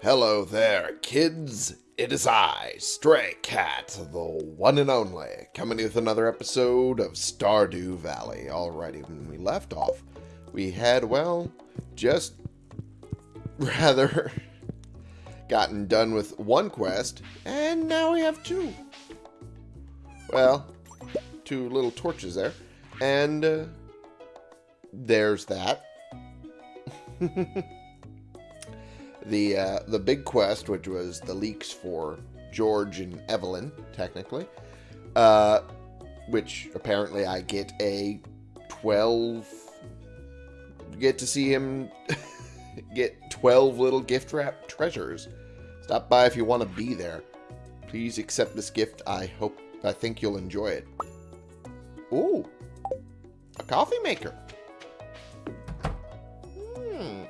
Hello there, kids. It is I, Stray Cat, the one and only, coming with another episode of Stardew Valley. Alrighty, when we left off, we had, well, just rather gotten done with one quest, and now we have two. Well, two little torches there, and uh, there's that. the uh, the big quest, which was the leaks for George and Evelyn, technically, uh, which apparently I get a 12... Get to see him get 12 little gift wrap treasures. Stop by if you want to be there. Please accept this gift. I hope, I think you'll enjoy it. Ooh, a coffee maker. Hmm.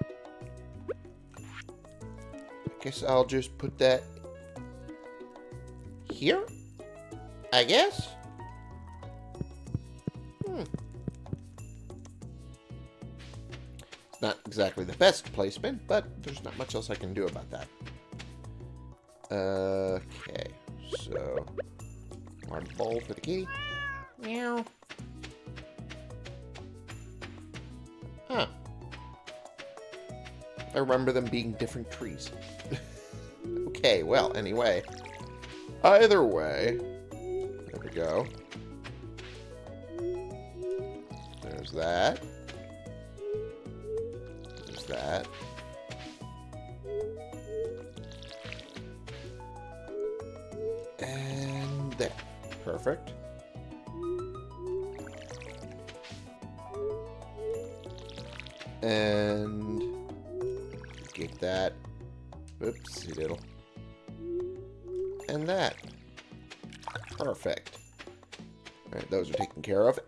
Guess I'll just put that here. I guess. Hmm. It's not exactly the best placement, but there's not much else I can do about that. Okay, so water bowl for the kitty. Meow. Huh. I remember them being different trees. okay, well, anyway. Either way. There we go. There's that. There's that. And there. Perfect. And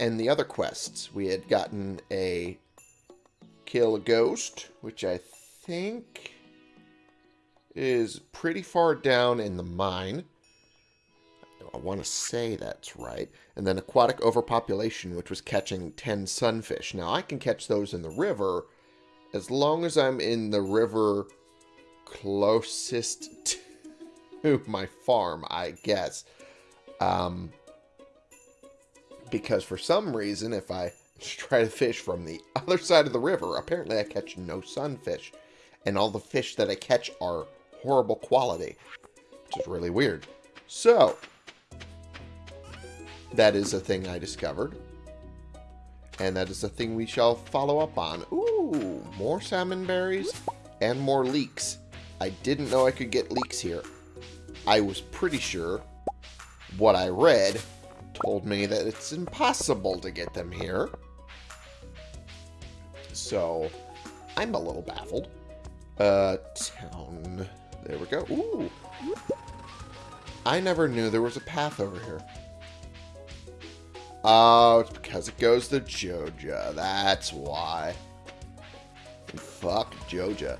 And the other quests. We had gotten a kill a ghost, which I think is pretty far down in the mine. I want to say that's right. And then aquatic overpopulation, which was catching 10 sunfish. Now, I can catch those in the river as long as I'm in the river closest to my farm, I guess. Um, because for some reason, if I try to fish from the other side of the river, apparently I catch no sunfish. And all the fish that I catch are horrible quality, which is really weird. So, that is a thing I discovered. And that is a thing we shall follow up on. Ooh, more salmon berries and more leeks. I didn't know I could get leeks here. I was pretty sure what I read told me that it's impossible to get them here. So, I'm a little baffled. Uh, town. There we go. Ooh. I never knew there was a path over here. Oh, it's because it goes to Joja. That's why. Fuck Joja.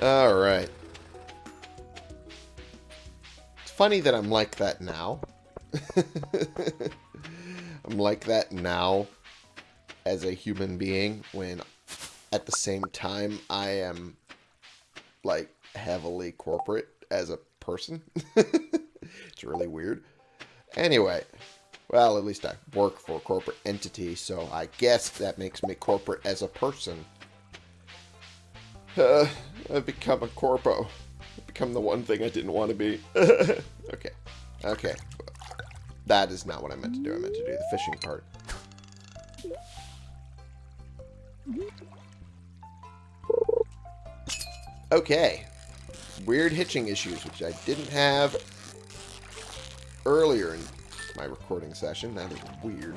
Alright. Funny that I'm like that now. I'm like that now as a human being when at the same time I am like heavily corporate as a person. it's really weird. Anyway, well, at least I work for a corporate entity, so I guess that makes me corporate as a person. Uh, I've become a corpo. Become the one thing I didn't want to be. okay. Okay. That is not what I meant to do. I meant to do the fishing part. Okay. Weird hitching issues, which I didn't have earlier in my recording session. That is weird.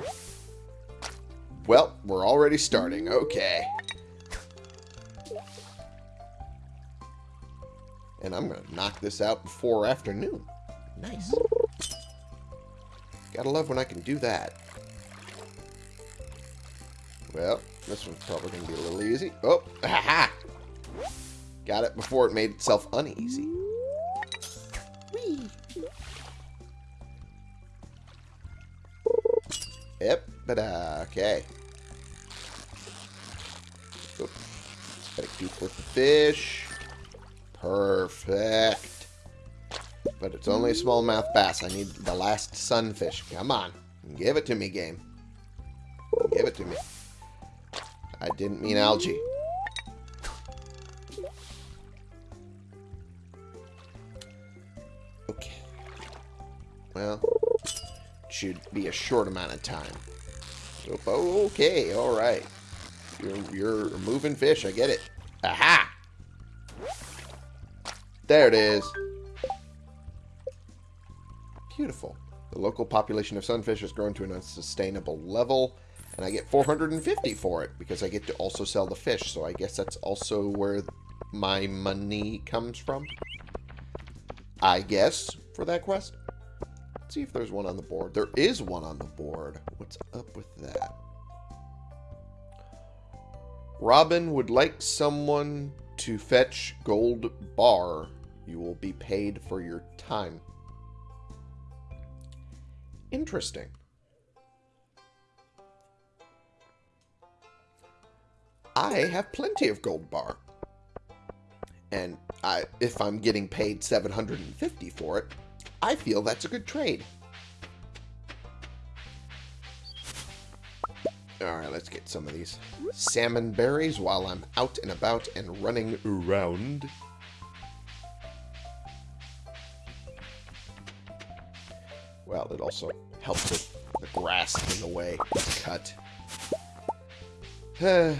Well, we're already starting. Okay. And I'm going to knock this out before afternoon. Nice. Gotta love when I can do that. Well, this one's probably going to be a little easy. Oh, ha Got it before it made itself uneasy. Whee! Yep, but okay. Oop. Gotta keep with the fish. Perfect. But it's only a smallmouth bass. I need the last sunfish. Come on. Give it to me, game. Give it to me. I didn't mean algae. Okay. Well, should be a short amount of time. Oh, okay, alright. You're, you're moving fish, I get it. There it is. Beautiful. The local population of sunfish has grown to an unsustainable level, and I get 450 for it, because I get to also sell the fish, so I guess that's also where my money comes from. I guess, for that quest. Let's see if there's one on the board. There is one on the board. What's up with that? Robin would like someone to fetch gold bar. You will be paid for your time. Interesting. I have plenty of gold bar. And I, if I'm getting paid 750 for it, I feel that's a good trade. Alright, let's get some of these salmon berries while I'm out and about and running around. Well, it also helps with the grass in the way it's cut.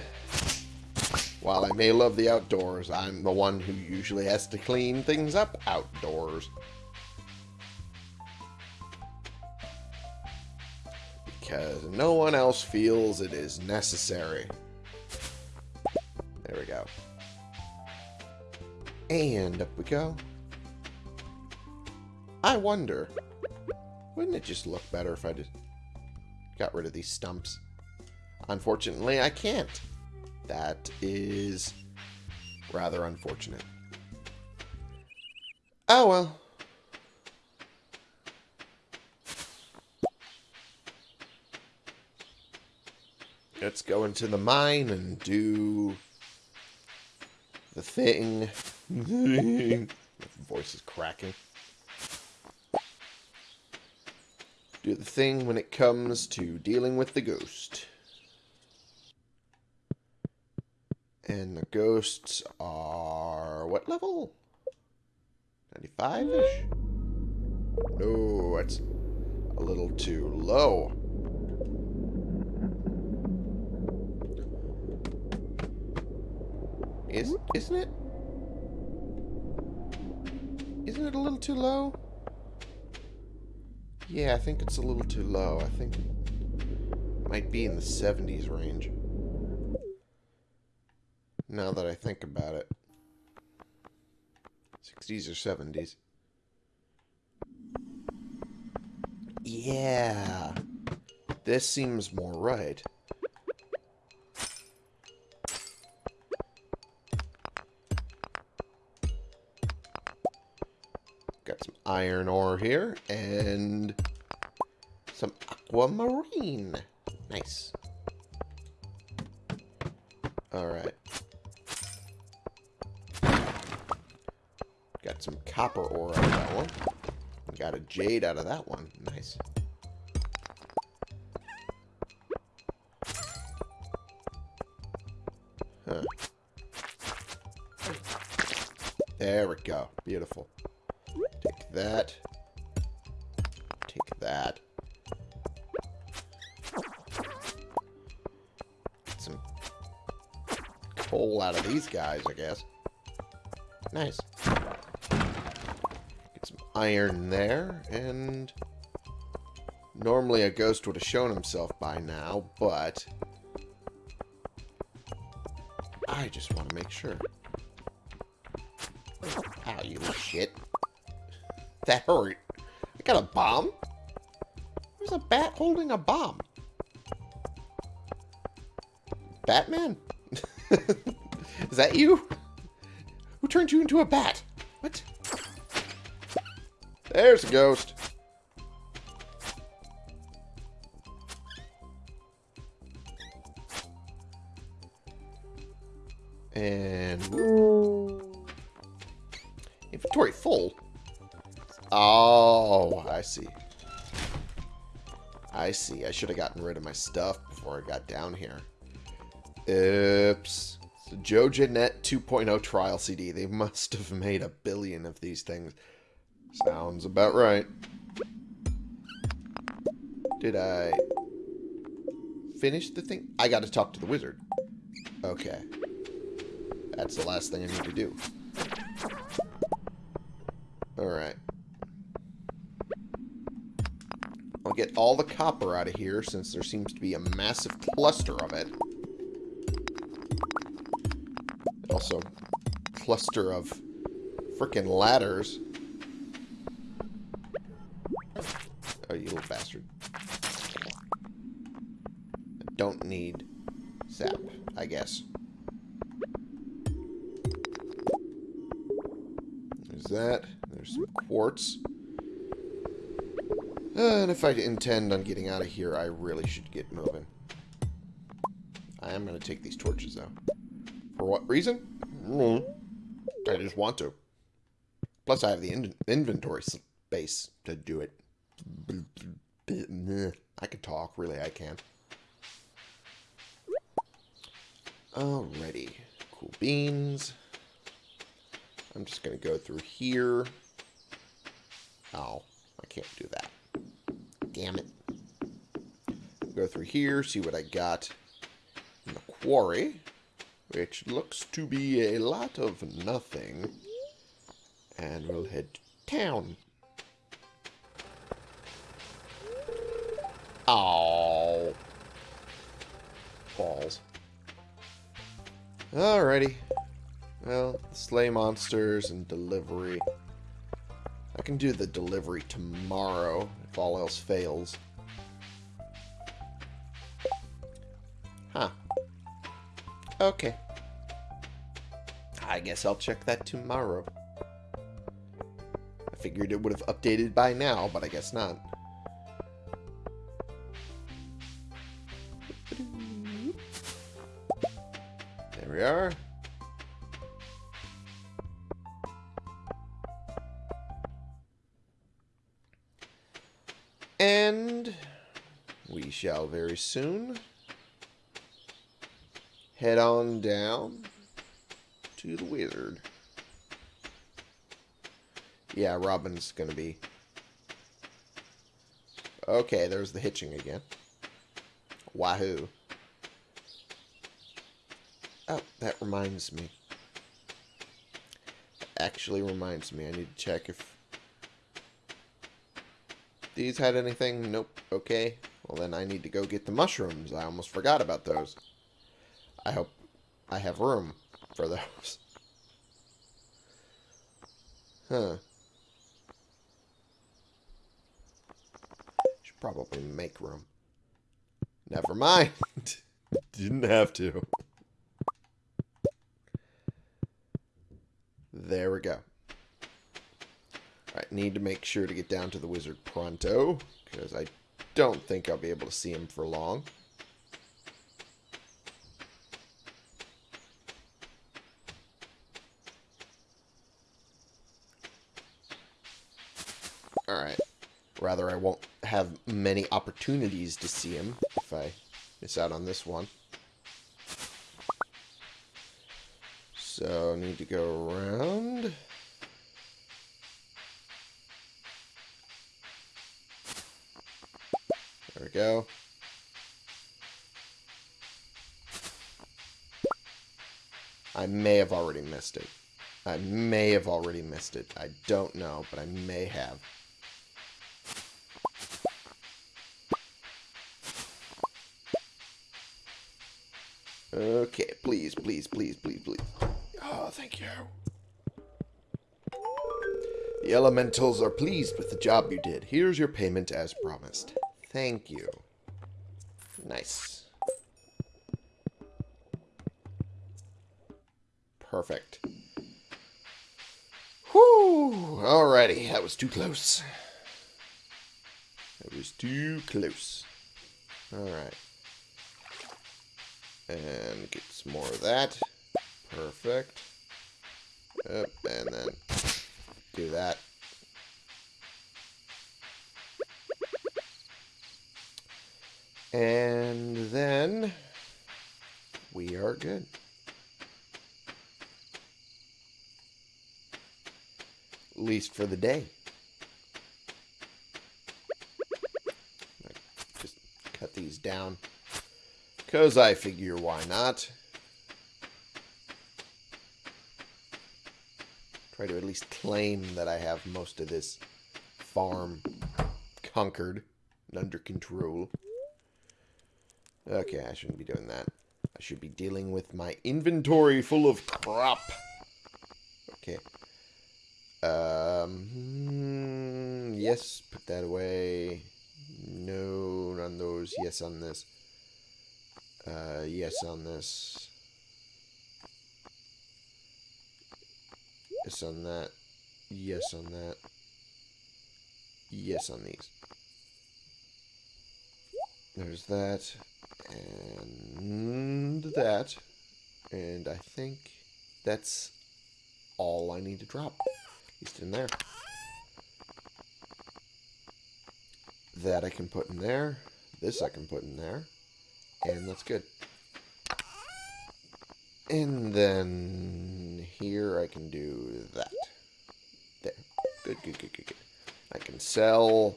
While I may love the outdoors, I'm the one who usually has to clean things up outdoors. because no one else feels it is necessary. There we go. And up we go. I wonder, wouldn't it just look better if I just got rid of these stumps? Unfortunately, I can't. That is rather unfortunate. Oh well. Let's go into the mine and do the thing. voice is cracking. Do the thing when it comes to dealing with the ghost. And the ghosts are what level? 95-ish? No, that's a little too low. Is isn't it? Isn't it a little too low? Yeah, I think it's a little too low. I think it might be in the 70s range. Now that I think about it. 60s or 70s. Yeah. This seems more right. Iron ore here, and some aquamarine. Nice. Alright. Got some copper ore out of that one. Got a jade out of that one. Nice. Huh. There we go. Beautiful that. Take that. Get some coal out of these guys, I guess. Nice. Get some iron there, and... Normally a ghost would have shown himself by now, but... I just want to make sure. Ow, you shit. That hurt. I got a bomb? There's a bat holding a bomb. Batman? Is that you? Who turned you into a bat? What? There's a ghost. See. I should have gotten rid of my stuff before I got down here. Oops. So JojaNet 2.0 trial CD. They must have made a billion of these things. Sounds about right. Did I finish the thing? I got to talk to the wizard. Okay. That's the last thing I need to do. Alright. I'll get all the copper out of here since there seems to be a massive cluster of it. Also, cluster of freaking ladders. Oh, you little bastard. I don't need sap, I guess. There's that. There's some quartz. And if I intend on getting out of here, I really should get moving. I am going to take these torches, though. For what reason? Mm, I just want to. Plus, I have the in inventory space to do it. I can talk. Really, I can. Alrighty. Cool beans. I'm just going to go through here. Oh, I can't do that. Damn it. Go through here, see what I got in the quarry, which looks to be a lot of nothing. And we'll head to town. Oh. Balls. Alrighty. Well, slay monsters and delivery. I can do the delivery tomorrow if all else fails. Huh. Okay. I guess I'll check that tomorrow. I figured it would have updated by now, but I guess not. There we are. Shall very soon head on down to the wizard. Yeah, Robin's gonna be... Okay, there's the hitching again. Wahoo. Oh, that reminds me. Actually reminds me. I need to check if these had anything? Nope. Okay. Well, then I need to go get the mushrooms. I almost forgot about those. I hope I have room for those. Huh. Should probably make room. Never mind. Didn't have to. There we go. I need to make sure to get down to the wizard pronto, because I don't think I'll be able to see him for long. Alright. Rather, I won't have many opportunities to see him if I miss out on this one. So, need to go around... go. I may have already missed it. I may have already missed it. I don't know, but I may have. Okay, please, please, please, please, please. Oh, thank you. The elementals are pleased with the job you did. Here's your payment as promised. Thank you. Nice. Perfect. Whew! Alrighty, that was too close. That was too close. Alright. And get some more of that. Perfect. And then do that. And then we are good. At least for the day. Just cut these down. Because I figure why not. Try to at least claim that I have most of this farm conquered and under control. Okay, I shouldn't be doing that. I should be dealing with my inventory full of crap. Okay. Um, hmm, yes, put that away. No on those. Yes on this. Uh, yes on this. Yes on that. Yes on that. Yes on these. There's that. And that. And I think that's all I need to drop. At least in there. That I can put in there. This I can put in there. And that's good. And then here I can do that. There. Good, good, good, good, good. I can sell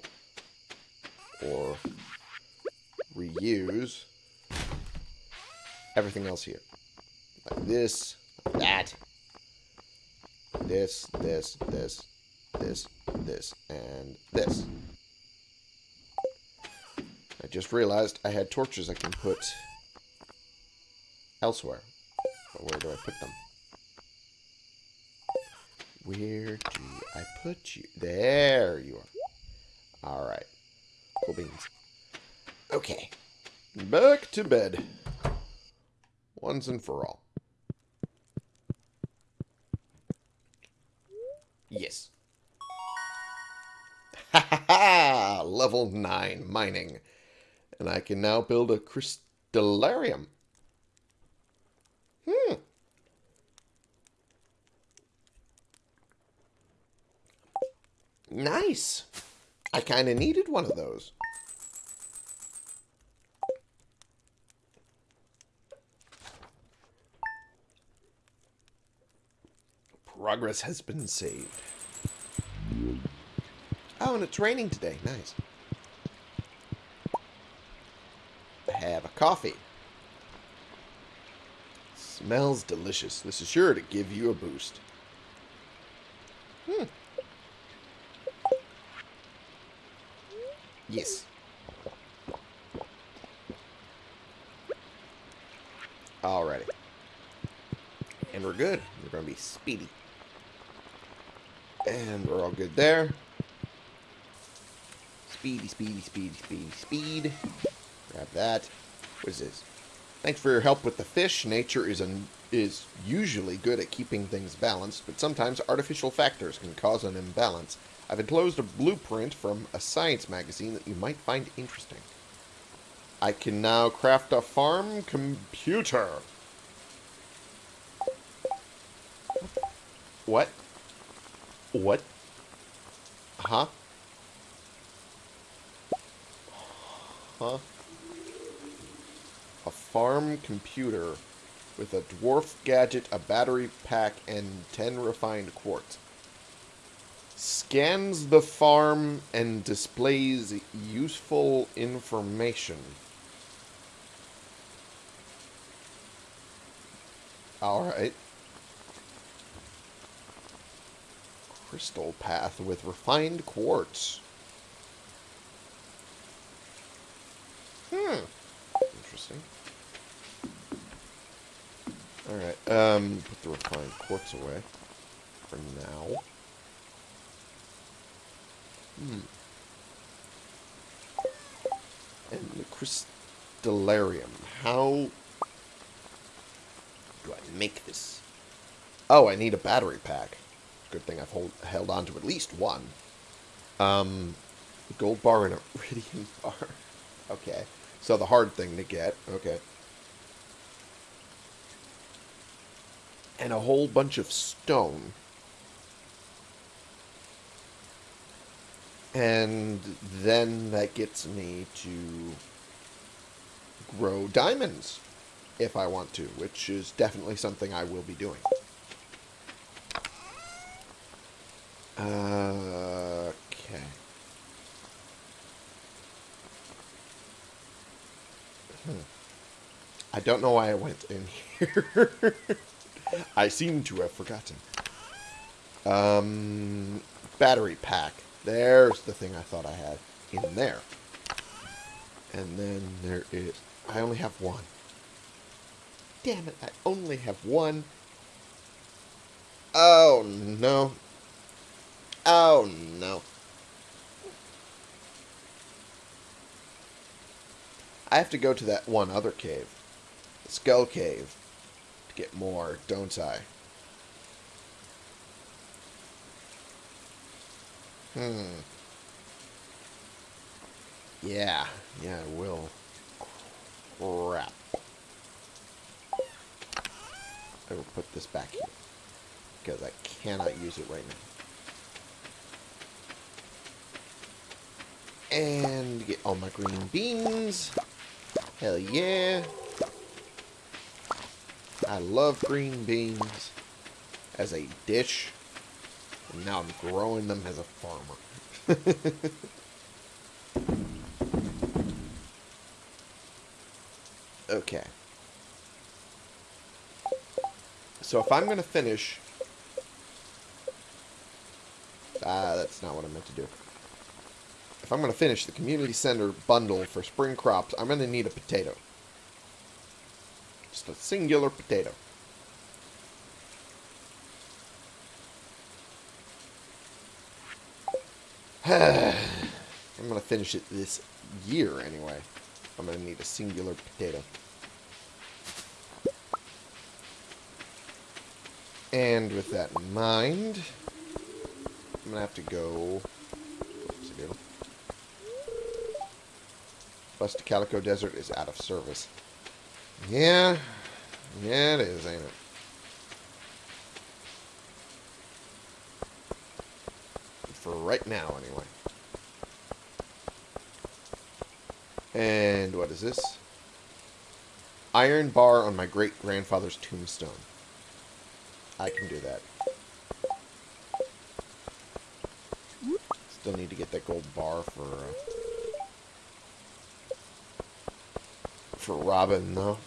or reuse everything else here. Like this, that, this, this, this, this, this, and this. I just realized I had torches I can put elsewhere. But where do I put them? Where do I put you? There you are. Alright. Cool beans. Okay. Back to bed. Once and for all. Yes. Ha ha ha! Level 9 mining. And I can now build a crystalarium. Hmm. Nice. I kind of needed one of those. Progress has been saved. Oh, and it's raining today. Nice. Have a coffee. Smells delicious. This is sure to give you a boost. Hmm. Yes. Alrighty. And we're good. We're going to be speedy. And we're all good there. Speedy, speedy, speedy, speedy, speed. Grab that. What is this? Thanks for your help with the fish. Nature is an, is usually good at keeping things balanced, but sometimes artificial factors can cause an imbalance. I've enclosed a blueprint from a science magazine that you might find interesting. I can now craft a farm computer. What? What? Huh? Huh? A farm computer with a dwarf gadget, a battery pack, and 10 refined quartz. Scans the farm and displays useful information. Alright. Crystal path with refined quartz. Hmm. Interesting. Alright, um, put the refined quartz away for now. Hmm. And the crystalarium. How do I make this? Oh, I need a battery pack. Good thing I've hold, held on to at least one. Um, gold bar and a iridium bar. Okay. So the hard thing to get. Okay. And a whole bunch of stone. And then that gets me to grow diamonds if I want to, which is definitely something I will be doing. Uh, okay. Hmm. I don't know why I went in here. I seem to have forgotten. Um, battery pack. There's the thing I thought I had in there. And then there is... I only have one. Damn it, I only have one. Oh, no. Oh, no. I have to go to that one other cave. Skull Cave. Get more, don't I? Hmm. Yeah. Yeah, I will. Crap. I will put this back here. Because I cannot use it right now. And get all my green beans. Hell yeah. I love green beans as a dish. And now I'm growing them as a farmer. okay. So if I'm going to finish... Ah, that's not what I meant to do. If I'm going to finish the community center bundle for spring crops, I'm going to need a potato. Just a singular potato. I'm going to finish it this year anyway. I'm going to need a singular potato. And with that in mind, I'm going to have to go... Bust to Calico Desert is out of service. Yeah. Yeah, it is, ain't it? For right now, anyway. And what is this? Iron bar on my great-grandfather's tombstone. I can do that. Still need to get that gold bar for... Uh, for Robin, though.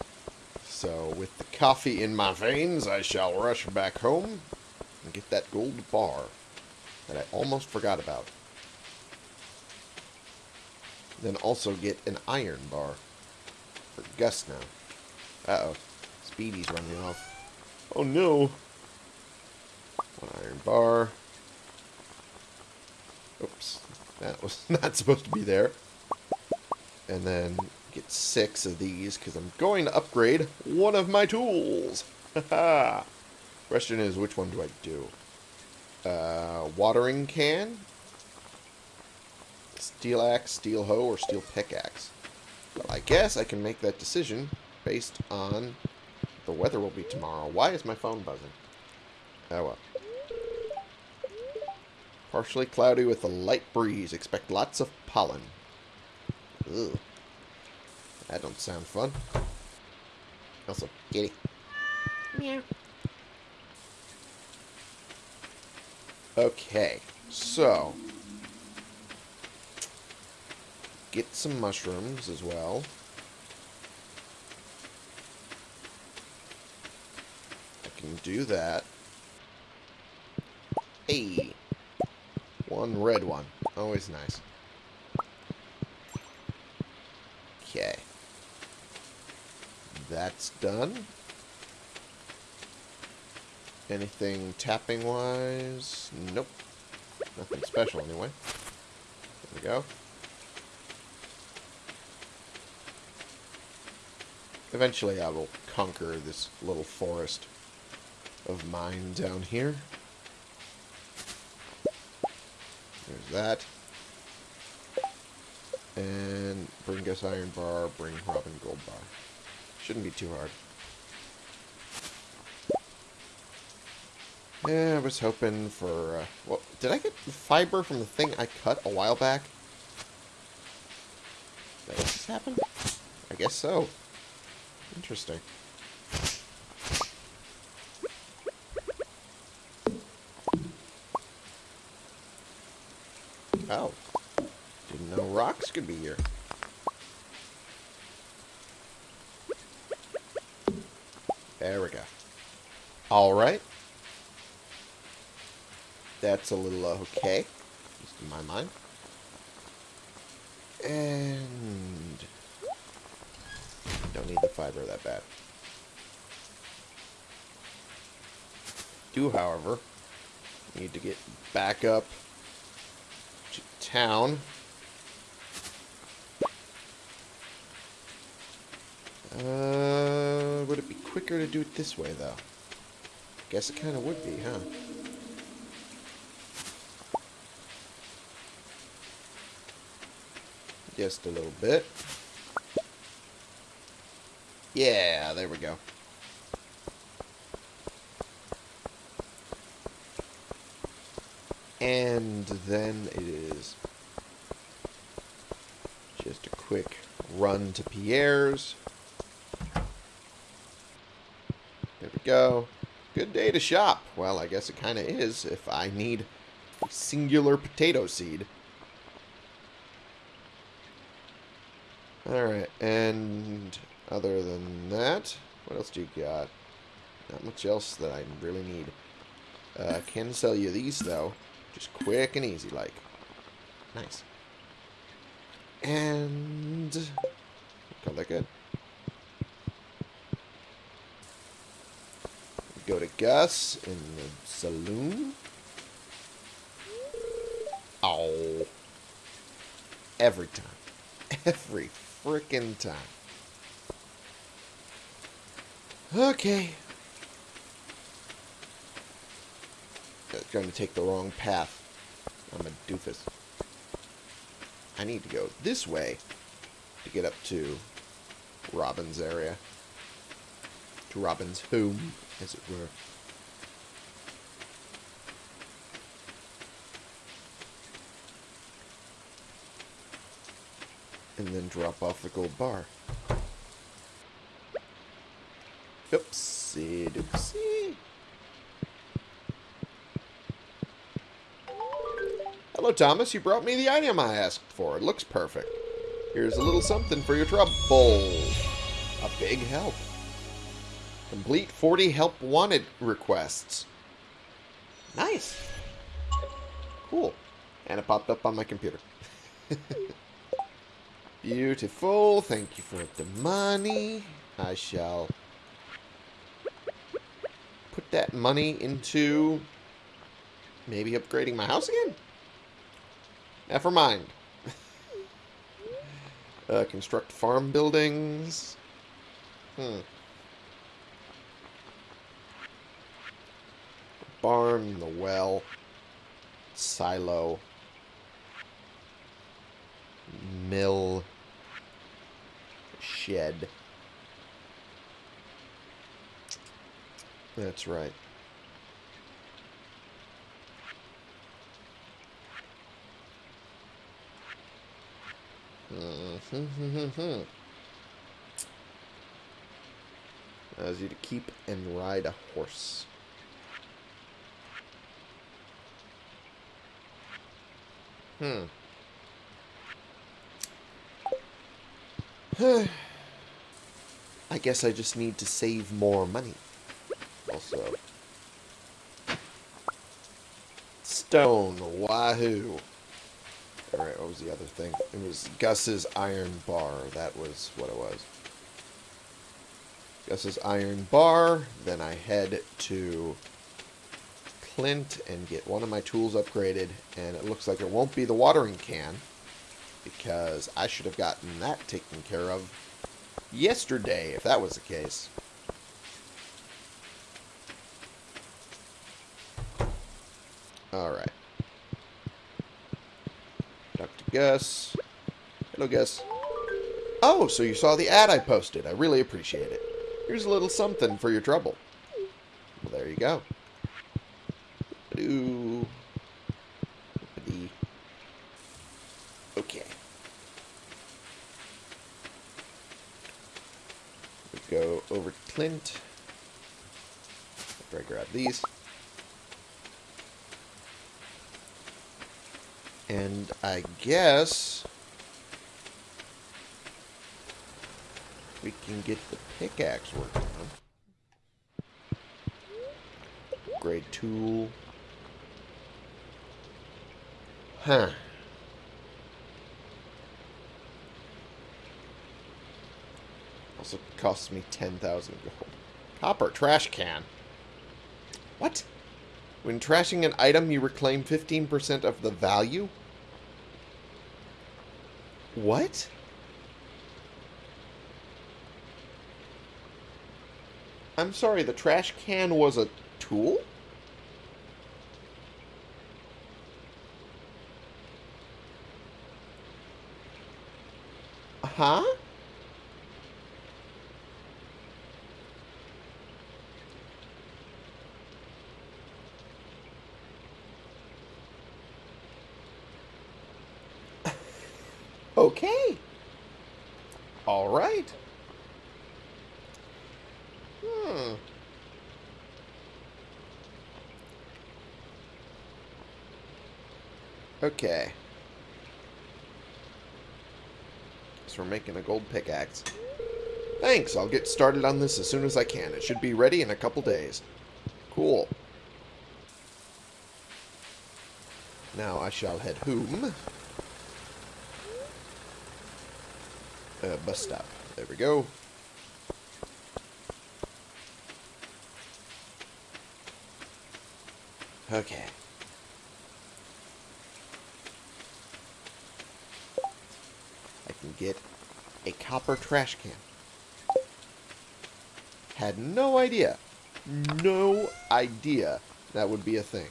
So, with the coffee in my veins, I shall rush back home and get that gold bar that I almost forgot about. Then also get an iron bar for Gus now. Uh-oh. Speedy's running off. Oh, no. One iron bar. Oops. That was not supposed to be there. And then get six of these because I'm going to upgrade one of my tools. Question is, which one do I do? Uh, watering can, steel axe, steel hoe, or steel pickaxe. Well, I guess I can make that decision based on the weather will be tomorrow. Why is my phone buzzing? Oh well. Partially cloudy with a light breeze. Expect lots of pollen. Ugh. That don't sound fun. Also, kitty. Meow. Okay, so get some mushrooms as well. I can do that. Hey, one red one. Always nice. Okay done. Anything tapping-wise? Nope. Nothing special, anyway. There we go. Eventually I will conquer this little forest of mine down here. There's that. And bring Gus Iron Bar, bring Robin Gold Bar. Shouldn't be too hard. Yeah, I was hoping for... Uh, well, did I get fiber from the thing I cut a while back? Did just happen? I guess so. Interesting. Oh. Didn't know rocks could be here. There we go. Alright. That's a little okay. Just in my mind. And... Don't need the fiber that bad. Do, however, need to get back up to town. Uh, would it be quicker to do it this way, though? Guess it kind of would be, huh? Just a little bit. Yeah, there we go. And then it is just a quick run to Pierre's. There we go. Good day to shop. Well, I guess it kind of is if I need singular potato seed. Alright, and other than that, what else do you got? Not much else that I really need. Uh, can sell you these, though. Just quick and easy, like. Nice. And... Call that good. Go to Gus in the saloon. Oh. Every time. Every freaking time. Okay. That's going to take the wrong path. I'm a doofus. I need to go this way to get up to Robin's area. To Robin's home, as it were. And then drop off the gold bar. Oopsie doopsie. Hello, Thomas. You brought me the item I asked for. It looks perfect. Here's a little something for your trouble. A big help. Complete 40 help wanted requests. Nice. Cool. And it popped up on my computer. Beautiful. Thank you for the money. I shall put that money into maybe upgrading my house again? Never mind. uh, construct farm buildings. Hmm. Barn, the well, silo, mill, shed. That's right. Allows you to keep and ride a horse. Hmm. I guess I just need to save more money. Also. Stone. Wahoo. Alright, what was the other thing? It was Gus's Iron Bar. That was what it was. Gus's Iron Bar. Then I head to Clint and get one of my tools upgraded. And it looks like it won't be the watering can. Because I should have gotten that taken care of yesterday, if that was the case. Alright. Dr. Gus. Hello, Gus. Oh, so you saw the ad I posted. I really appreciate it. Here's a little something for your trouble. Well, there you go. two. Okay. We go over to Clint. These. And I guess we can get the pickaxe working on. Grade tool. Huh. Also costs me 10,000 gold. Copper trash can. What? When trashing an item, you reclaim 15% of the value? What? I'm sorry, the trash can was a tool? Huh? Okay. All right. Hmm. Okay. So we're making a gold pickaxe. Thanks, I'll get started on this as soon as I can. It should be ready in a couple days. Cool. Now I shall head home. Uh, bus stop. There we go. Okay. I can get a copper trash can. Had no idea. No idea that would be a thing.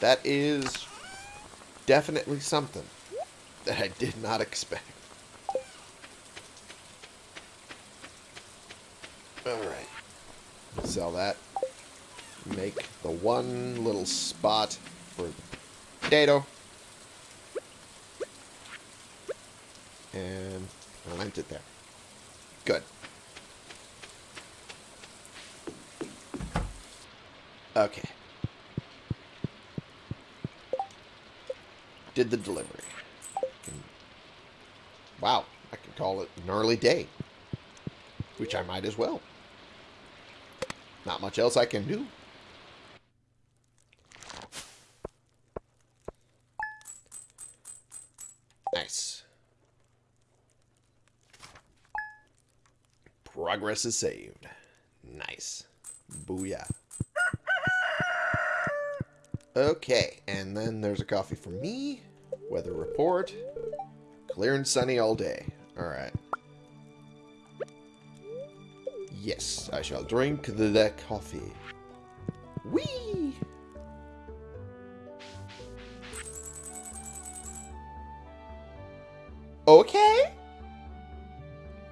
That is definitely something that I did not expect. Alright. Sell that. Make the one little spot for potato. And plant it there. Good. Okay. Did the delivery. Wow, I can call it an early day. Which I might as well. Not much else I can do. Nice. Progress is saved. Nice. Booyah. Okay, and then there's a coffee for me. Weather report. Clear and sunny all day. Alright. Yes, I shall drink the coffee. Whee! Okay.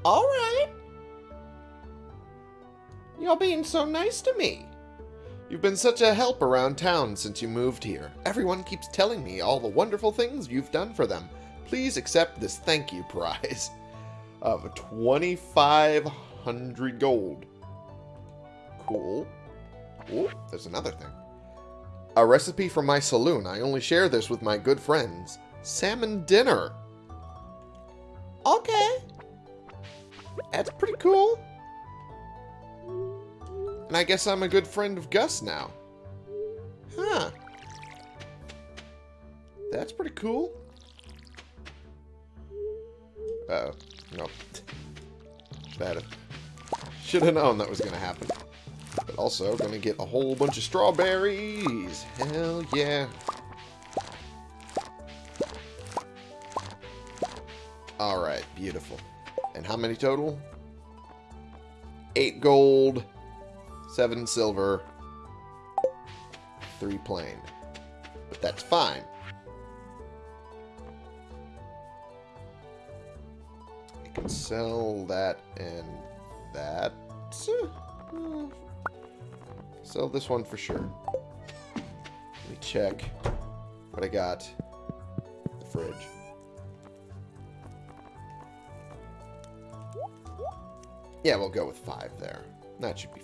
Alright. You're being so nice to me. You've been such a help around town since you moved here. Everyone keeps telling me all the wonderful things you've done for them. Please accept this thank you prize of 2,500 gold. Cool. Oh, there's another thing. A recipe from my saloon. I only share this with my good friends. Salmon dinner. Okay. That's pretty cool. And I guess I'm a good friend of Gus now. Huh. That's pretty cool. Uh oh Nope. Bad. Should have known that was going to happen. But also, going to get a whole bunch of strawberries. Hell yeah. Alright, beautiful. And how many total? Eight gold, seven silver, three plain. But that's fine. I can sell that and that. sell this one for sure. Let me check what I got. The fridge. Yeah, we'll go with five there. That should be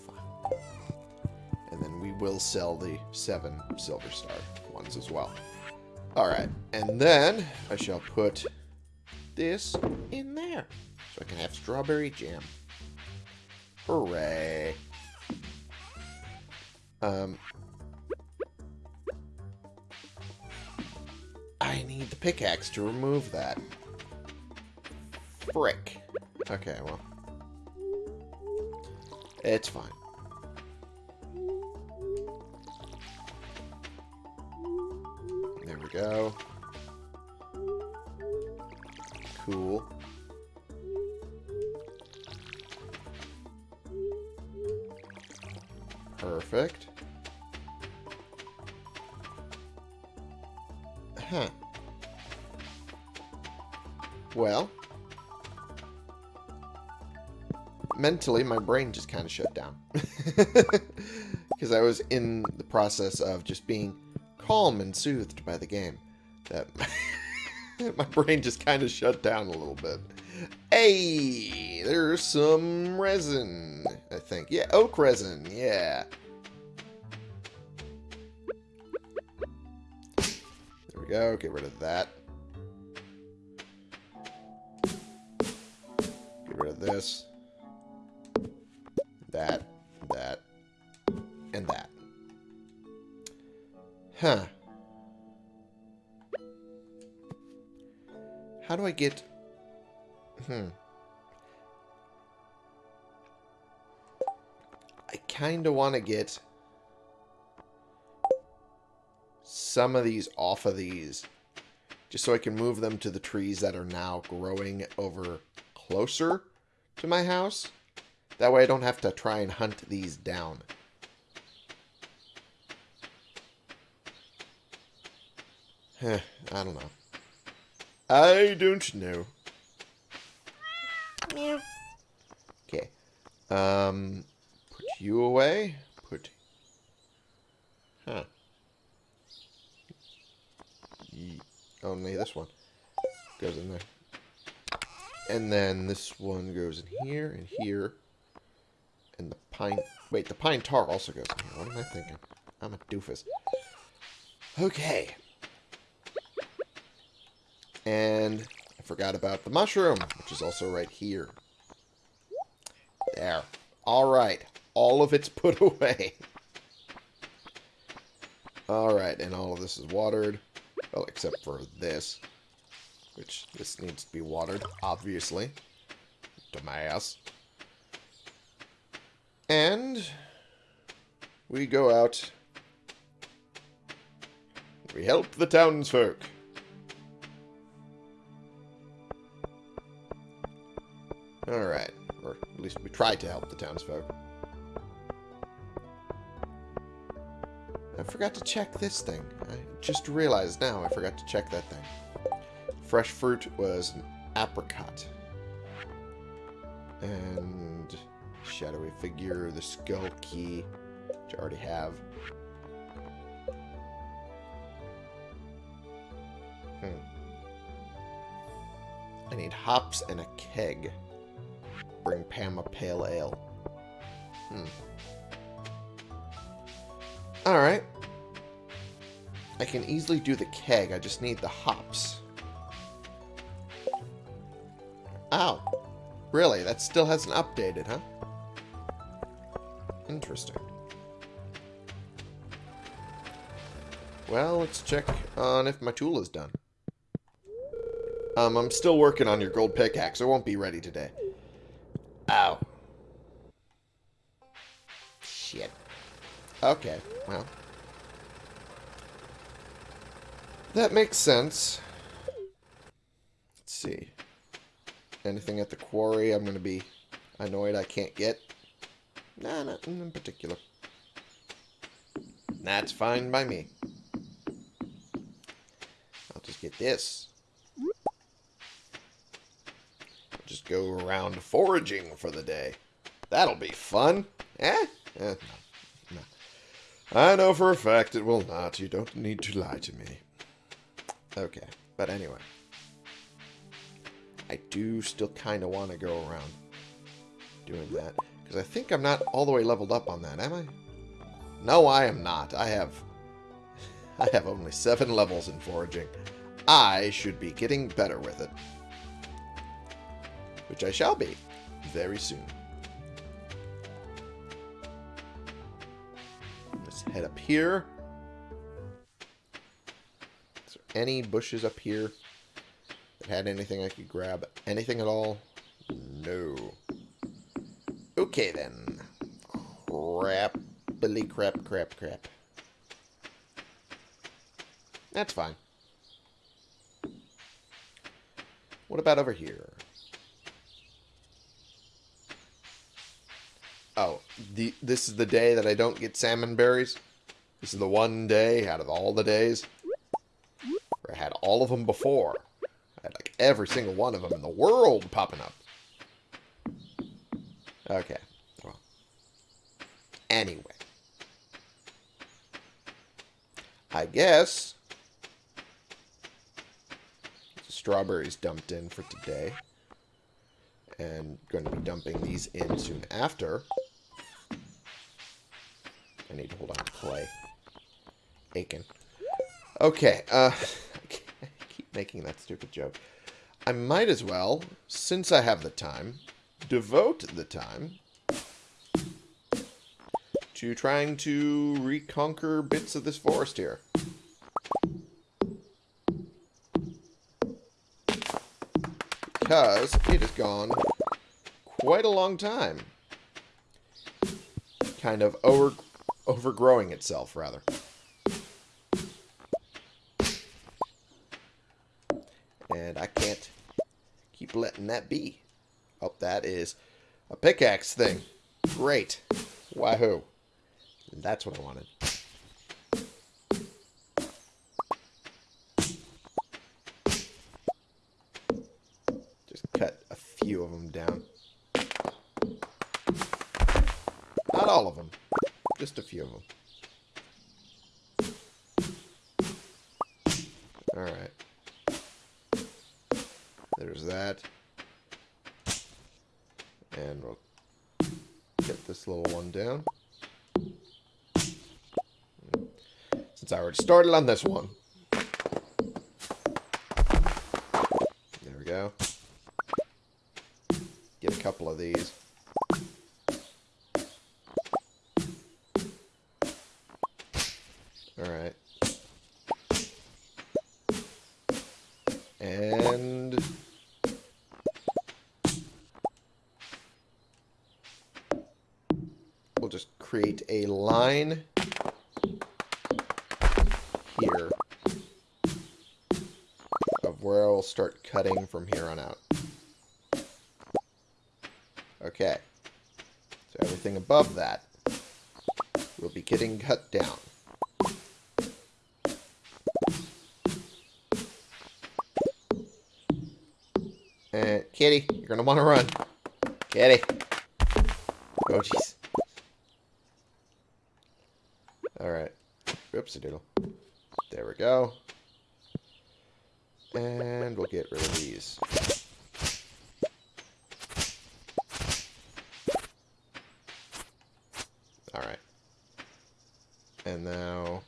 will sell the seven Silver Star ones as well. Alright, and then I shall put this in there. So I can have strawberry jam. Hooray. Um, I need the pickaxe to remove that. Frick. Okay, well. It's fine. Go. Cool. Perfect. Huh. Well. Mentally, my brain just kind of shut down. Because I was in the process of just being calm and soothed by the game. That my brain just kind of shut down a little bit. Hey, there's some resin, I think. Yeah, oak resin, yeah. There we go, get rid of that. Get rid of this. Huh. How do I get... Hmm. I kind of want to get some of these off of these. Just so I can move them to the trees that are now growing over closer to my house. That way I don't have to try and hunt these down. I don't know. I don't know. Meow. Okay. Um, put you away. Put. Huh. Ye only this one goes in there. And then this one goes in here and here. And the pine... Wait, the pine tar also goes in here. What am I thinking? I'm a doofus. Okay. And I forgot about the mushroom, which is also right here. There. Alright. All of it's put away. Alright, and all of this is watered. Well, except for this. Which, this needs to be watered, obviously. Dumbass. And... We go out. We help the townsfolk. Alright. Or at least we try to help the townsfolk. I forgot to check this thing. I just realized now I forgot to check that thing. Fresh fruit was an apricot. And shadowy figure, the skull key, which I already have. Hmm. I need hops and a keg. Bring Pam a pale ale. Hmm. Alright. I can easily do the keg. I just need the hops. Ow. Really? That still hasn't updated, huh? Interesting. Well, let's check on if my tool is done. Um, I'm still working on your gold pickaxe. It won't be ready today. Okay, well. That makes sense. Let's see. Anything at the quarry I'm going to be annoyed I can't get? Nah, nothing in particular. That's fine by me. I'll just get this. Just go around foraging for the day. That'll be fun. Eh? eh. I know for a fact it will not. You don't need to lie to me. Okay, but anyway. I do still kind of want to go around doing that. Because I think I'm not all the way leveled up on that, am I? No, I am not. I have... I have only seven levels in foraging. I should be getting better with it. Which I shall be very soon. Head up here. Is there any bushes up here that had anything I could grab? Anything at all? No. Okay then. Crap. Billy crap crap crap. That's fine. What about over here? Oh, the this is the day that I don't get salmon berries? This is the one day out of all the days where I had all of them before. I had like every single one of them in the world popping up. Okay. Well. Anyway. I guess strawberries dumped in for today. And going to be dumping these in soon after. I need to hold on to clay. Aiken. Okay, uh, I keep making that stupid joke. I might as well, since I have the time, devote the time to trying to reconquer bits of this forest here. Because it has gone quite a long time. Kind of over overgrowing itself, rather. And I can't keep letting that be. Oh, that is a pickaxe thing. Great. Wahoo. That's what I wanted. Just cut a few of them down. Not all of them. Just a few of them. Alright. There's that. And we'll get this little one down. Since I already started on this one. There we go. Get a couple of these. Alright. And... We'll just create a line cutting from here on out. Okay. So everything above that will be getting cut down. Uh, and Kitty, you're gonna want to run. Kitty. Oh jeez. Alright. Oopsie doodle. There we go. And we'll get rid of these. Alright. And now...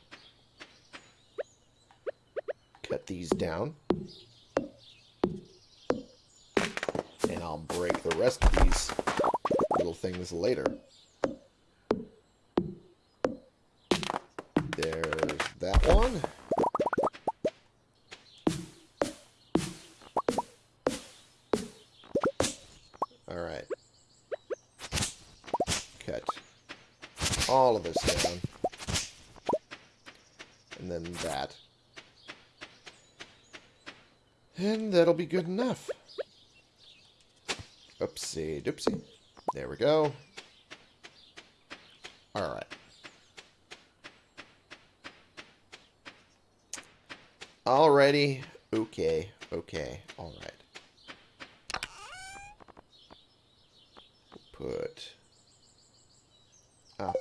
Cut these down. And I'll break the rest of these little things later. There's that one. Alright. Cut all of this down. And then that. And that'll be good enough. Oopsie doopsie. There we go. Alright. Alrighty. Okay. Okay. Alright. Put... Ah.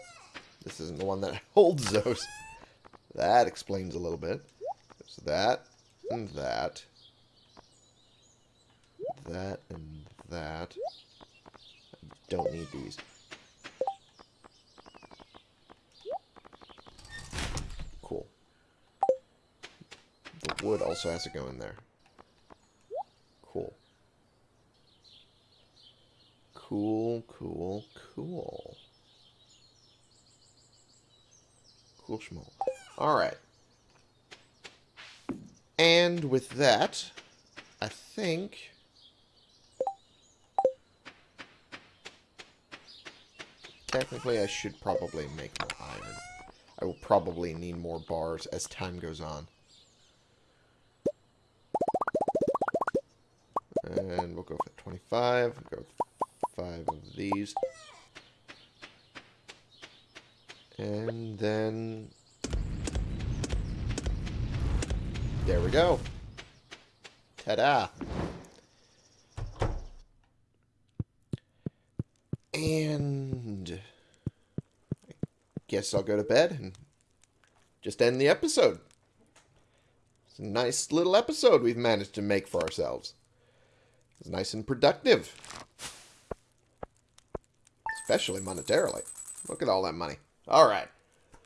This is isn't the one that holds those. That explains a little bit. There's that and that. That and that. Don't need these. Cool. The wood also has to go in there. Cool. Cool, cool, cool. Cool. Alright. And with that, I think... Technically, I should probably make more iron. I will probably need more bars as time goes on. And we'll go for 25. We'll go five of these. And then... There we go. Ta-da! And... I guess I'll go to bed and just end the episode. It's a nice little episode we've managed to make for ourselves. It's nice and productive. Especially monetarily. Look at all that money. Alright.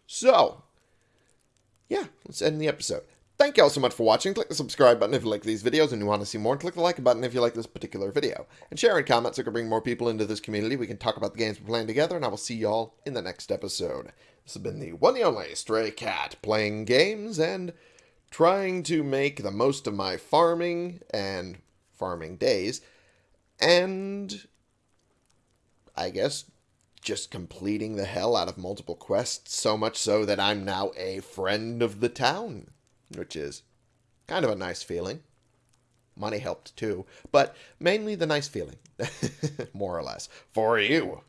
So, yeah, let's end the episode. Thank you all so much for watching. Click the subscribe button if you like these videos and you want to see more. Click the like button if you like this particular video. And share and comment so we can bring more people into this community. We can talk about the games we're playing together. And I will see you all in the next episode. This has been the one and only Stray Cat playing games and trying to make the most of my farming and farming days. And I guess just completing the hell out of multiple quests, so much so that I'm now a friend of the town, which is kind of a nice feeling. Money helped too, but mainly the nice feeling, more or less, for you.